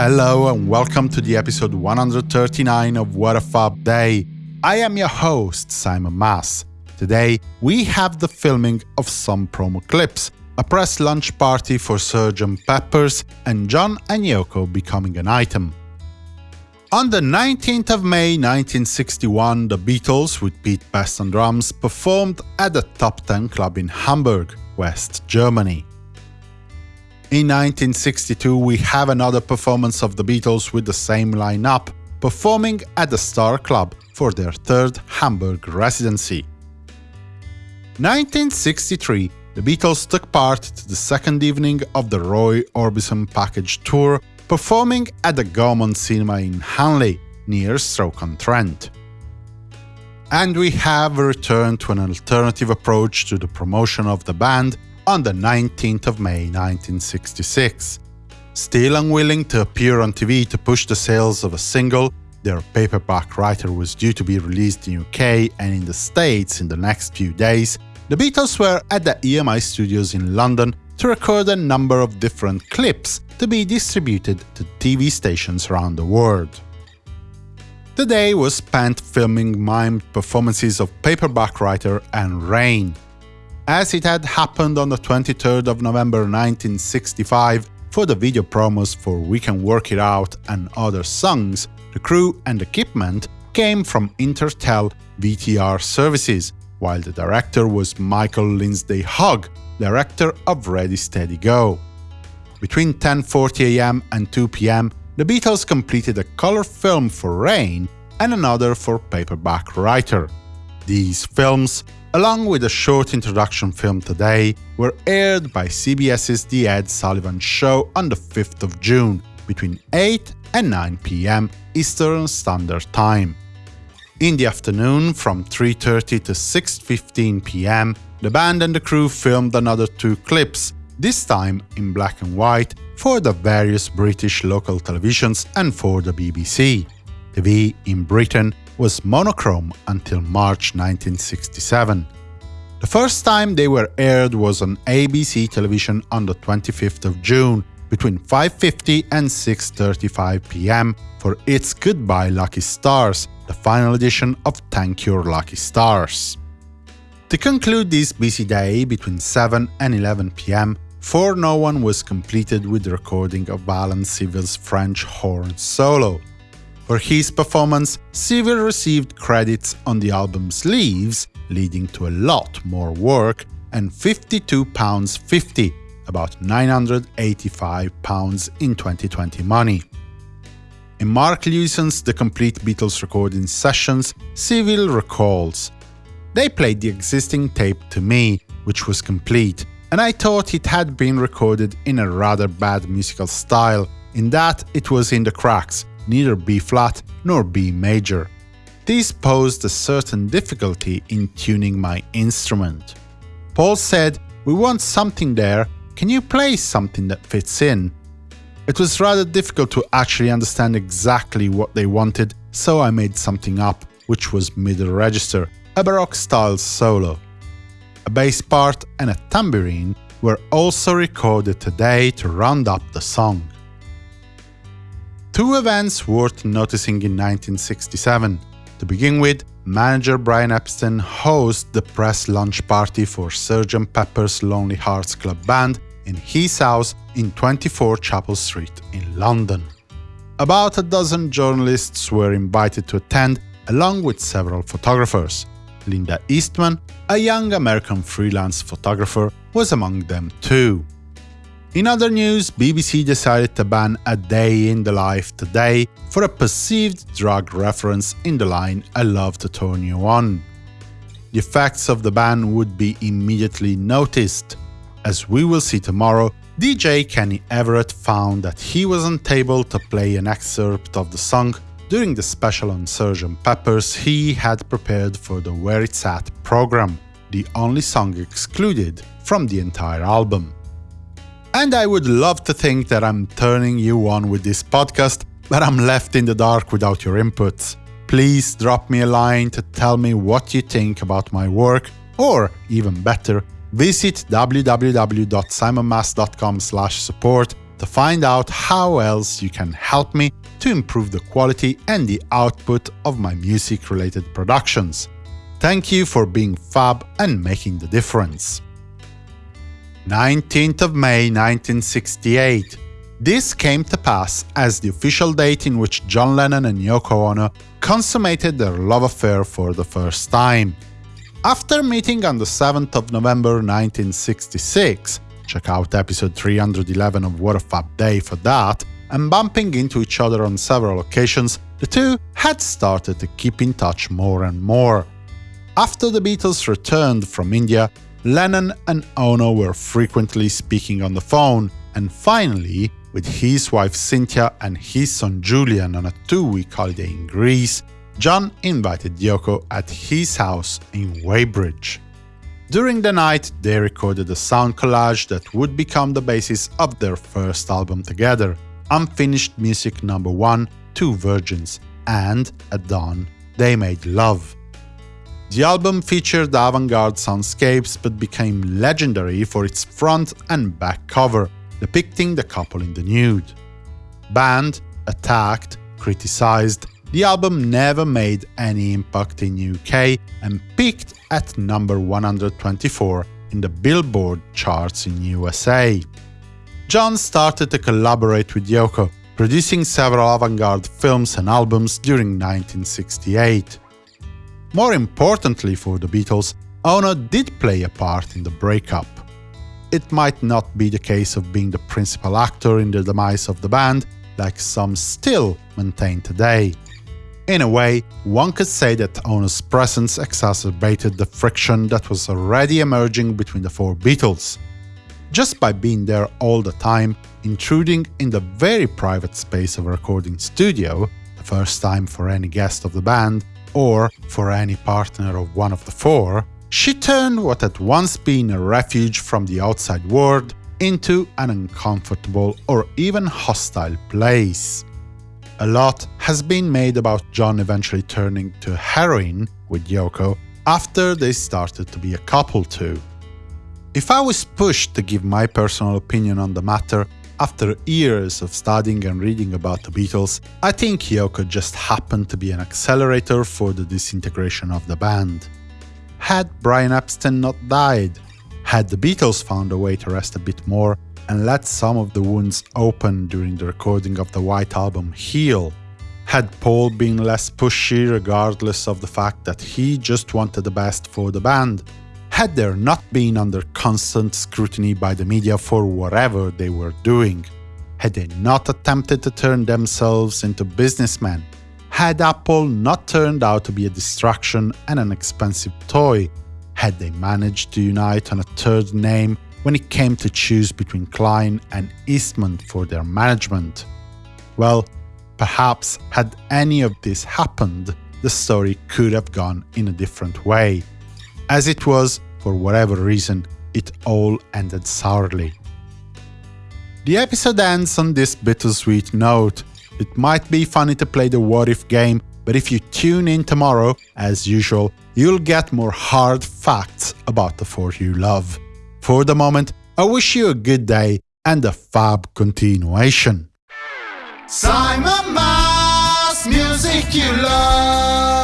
Hello and welcome to the episode 139 of What a Fab Day. I am your host, Simon Mas. Today, we have the filming of some promo clips, a press lunch party for Sgt. Peppers, and John and Yoko becoming an item. On the 19th of May 1961, the Beatles, with Pete Best on drums, performed at the Top 10 Club in Hamburg, West Germany. In 1962, we have another performance of the Beatles with the same lineup, performing at the Star Club for their third Hamburg residency. 1963, the Beatles took part to the second evening of the Roy Orbison package tour, performing at the Gaumont Cinema in Hanley, near Stoke-on-Trent. And we have returned to an alternative approach to the promotion of the band on the 19th of May 1966. Still unwilling to appear on TV to push the sales of a single, their paperback writer was due to be released in UK and in the States in the next few days, the Beatles were at the EMI studios in London to record a number of different clips to be distributed to TV stations around the world. The day was spent filming mimed performances of Paperback Writer and Rain, as it had happened on the 23rd of November 1965 for the video promos for We Can Work It Out and other songs, the crew and equipment came from Intertel VTR services, while the director was Michael Lindsay Hogg, director of Ready Steady Go. Between 10.40 am and 2 pm, the Beatles completed a color film for Rain and another for Paperback Writer. These films along with a short introduction film today, were aired by CBS's The Ed Sullivan Show on the 5th of June, between 8 and 9 pm Eastern Standard Time. In the afternoon, from 3.30 to 6.15 pm, the band and the crew filmed another two clips, this time in black and white, for the various British local televisions and for the BBC. TV in Britain was monochrome until March 1967. The first time they were aired was on ABC television on the 25th of June, between 5.50 and 6.35 pm for It's Goodbye Lucky Stars, the final edition of Thank Your Lucky Stars. To conclude this busy day between 7 and 11 pm, For No One was completed with the recording of Alan Civil's French horn solo, for his performance, Civil received credits on the album's leaves, leading to a lot more work, and £52.50, about £985 in 2020 money. In Mark Lewisohn's The Complete Beatles Recording Sessions, Civil recalls, They played the existing tape to me, which was complete, and I thought it had been recorded in a rather bad musical style, in that it was in the cracks, neither B-flat nor B major. This posed a certain difficulty in tuning my instrument. Paul said, we want something there, can you play something that fits in? It was rather difficult to actually understand exactly what they wanted, so I made something up, which was middle register, a Baroque-style solo. A bass part and a tambourine were also recorded today to round up the song. Two events worth noticing in 1967. To begin with, manager Brian Epstein hosts the press lunch party for Sgt. Pepper's Lonely Hearts Club Band in his house in 24 Chapel Street in London. About a dozen journalists were invited to attend, along with several photographers. Linda Eastman, a young American freelance photographer, was among them too. In other news, BBC decided to ban A Day in the Life Today for a perceived drug reference in the line I love to turn you on. The effects of the ban would be immediately noticed. As we will see tomorrow, DJ Kenny Everett found that he wasn't able to play an excerpt of the song during the special on Sgt. Pepper's he had prepared for the Where It's At program, the only song excluded from the entire album. And I would love to think that I'm turning you on with this podcast, but I'm left in the dark without your input. Please drop me a line to tell me what you think about my work, or even better, visit www.simonmas.com support to find out how else you can help me to improve the quality and the output of my music-related productions. Thank you for being fab and making the difference. 19th of May 1968 this came to pass as the official date in which John Lennon and Yoko Ono consummated their love affair for the first time. After meeting on the 7th of November 1966, check out episode 311 of What a Fab Day for that, and bumping into each other on several occasions, the two had started to keep in touch more and more. After the Beatles returned from India, Lennon and Ono were frequently speaking on the phone, and finally, with his wife Cynthia and his son Julian on a two-week holiday in Greece, John invited Yoko at his house in Weybridge. During the night, they recorded a sound collage that would become the basis of their first album together, Unfinished Music No. 1, Two Virgins, and, at dawn, they made love. The album featured avant-garde soundscapes but became legendary for its front and back cover, depicting the couple in the nude. Banned, attacked, criticized, the album never made any impact in UK and peaked at number 124 in the Billboard charts in USA. John started to collaborate with Yoko, producing several avant-garde films and albums during 1968. More importantly for the Beatles, Ono did play a part in the breakup it might not be the case of being the principal actor in the demise of the band, like some still maintain today. In a way, one could say that Ono's presence exacerbated the friction that was already emerging between the four Beatles. Just by being there all the time, intruding in the very private space of a recording studio, the first time for any guest of the band, or for any partner of one of the four, she turned what had once been a refuge from the outside world into an uncomfortable or even hostile place. A lot has been made about John eventually turning to heroin with Yoko after they started to be a couple too. If I was pushed to give my personal opinion on the matter, after years of studying and reading about the Beatles, I think Yoko just happened to be an accelerator for the disintegration of the band. Had Brian Epstein not died? Had the Beatles found a way to rest a bit more and let some of the wounds open during the recording of the White Album heal? Had Paul been less pushy regardless of the fact that he just wanted the best for the band? Had there not been under constant scrutiny by the media for whatever they were doing? Had they not attempted to turn themselves into businessmen? Had Apple not turned out to be a distraction and an expensive toy, had they managed to unite on a third name when it came to choose between Klein and Eastman for their management? Well, perhaps had any of this happened, the story could have gone in a different way. As it was, for whatever reason, it all ended sourly. The episode ends on this bittersweet note, it might be funny to play the what if game, but if you tune in tomorrow, as usual, you'll get more hard facts about the four you love. For the moment, I wish you a good day and a fab continuation. Simon Mas, music you love.